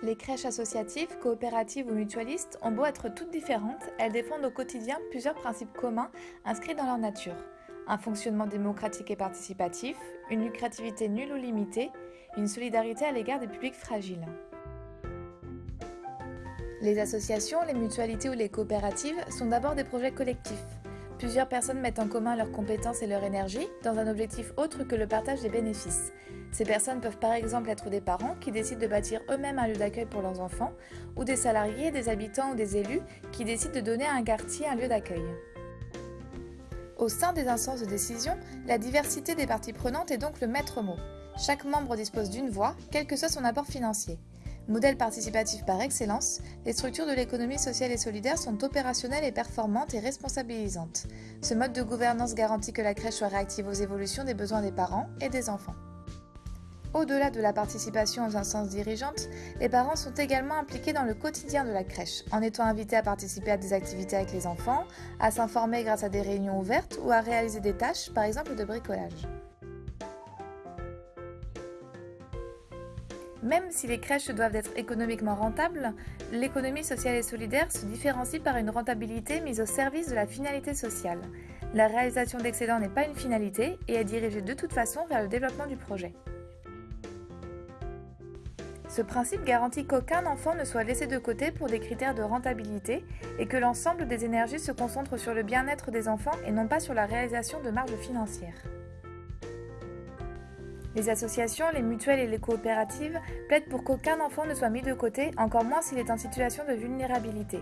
Les crèches associatives, coopératives ou mutualistes ont beau être toutes différentes, elles défendent au quotidien plusieurs principes communs inscrits dans leur nature. Un fonctionnement démocratique et participatif, une lucrativité nulle ou limitée, une solidarité à l'égard des publics fragiles. Les associations, les mutualités ou les coopératives sont d'abord des projets collectifs. Plusieurs personnes mettent en commun leurs compétences et leur énergie dans un objectif autre que le partage des bénéfices. Ces personnes peuvent par exemple être des parents qui décident de bâtir eux-mêmes un lieu d'accueil pour leurs enfants, ou des salariés, des habitants ou des élus qui décident de donner à un quartier un lieu d'accueil. Au sein des instances de décision, la diversité des parties prenantes est donc le maître mot. Chaque membre dispose d'une voix, quel que soit son apport financier. Modèle participatif par excellence, les structures de l'économie sociale et solidaire sont opérationnelles et performantes et responsabilisantes. Ce mode de gouvernance garantit que la crèche soit réactive aux évolutions des besoins des parents et des enfants. Au-delà de la participation aux instances dirigeantes, les parents sont également impliqués dans le quotidien de la crèche, en étant invités à participer à des activités avec les enfants, à s'informer grâce à des réunions ouvertes ou à réaliser des tâches, par exemple de bricolage. Même si les crèches doivent être économiquement rentables, l'économie sociale et solidaire se différencie par une rentabilité mise au service de la finalité sociale. La réalisation d'excédents n'est pas une finalité et est dirigée de toute façon vers le développement du projet. Ce principe garantit qu'aucun enfant ne soit laissé de côté pour des critères de rentabilité et que l'ensemble des énergies se concentrent sur le bien-être des enfants et non pas sur la réalisation de marges financières. Les associations, les mutuelles et les coopératives plaident pour qu'aucun enfant ne soit mis de côté, encore moins s'il est en situation de vulnérabilité.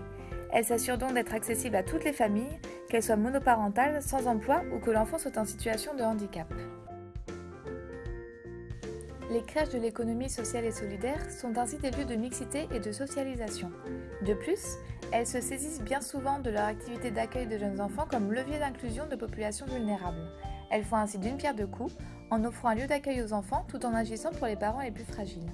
Elles s'assurent donc d'être accessibles à toutes les familles, qu'elles soient monoparentales, sans emploi ou que l'enfant soit en situation de handicap. Les crèches de l'économie sociale et solidaire sont ainsi des lieux de mixité et de socialisation. De plus, elles se saisissent bien souvent de leur activité d'accueil de jeunes enfants comme levier d'inclusion de populations vulnérables. Elles font ainsi d'une pierre deux coups en offrant un lieu d'accueil aux enfants tout en agissant pour les parents les plus fragiles.